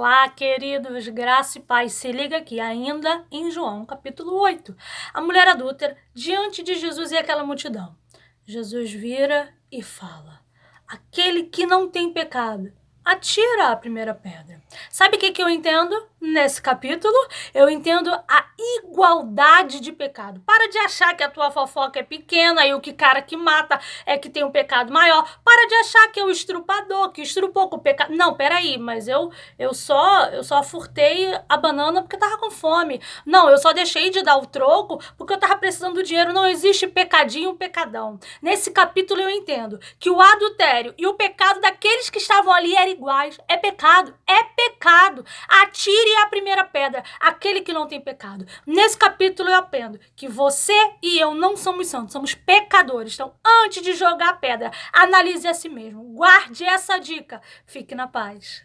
Olá, queridos, graça e paz. Se liga aqui, ainda em João, capítulo 8. A mulher adúltera diante de Jesus e aquela multidão. Jesus vira e fala: Aquele que não tem pecado, atira a primeira pedra. Sabe o que, que eu entendo nesse capítulo? Eu entendo a igualdade de pecado. Para de achar que a tua fofoca é pequena e o que cara que mata é que tem um pecado maior. Para de achar que é o estrupador, que estrupou com o pecado. Não, peraí, mas eu, eu só eu só furtei a banana porque tava com fome. Não, eu só deixei de dar o troco porque eu tava precisando do dinheiro. Não existe pecadinho, pecadão. Nesse capítulo eu entendo que o adultério e o pecado daqueles que estavam ali eram iguais. É pecado, é pecado. Atire a primeira pedra, aquele que não tem pecado. Nesse capítulo eu aprendo que você e eu não somos santos, somos pecadores. Então, antes de jogar a pedra, analise a si mesmo. Guarde essa dica. Fique na paz.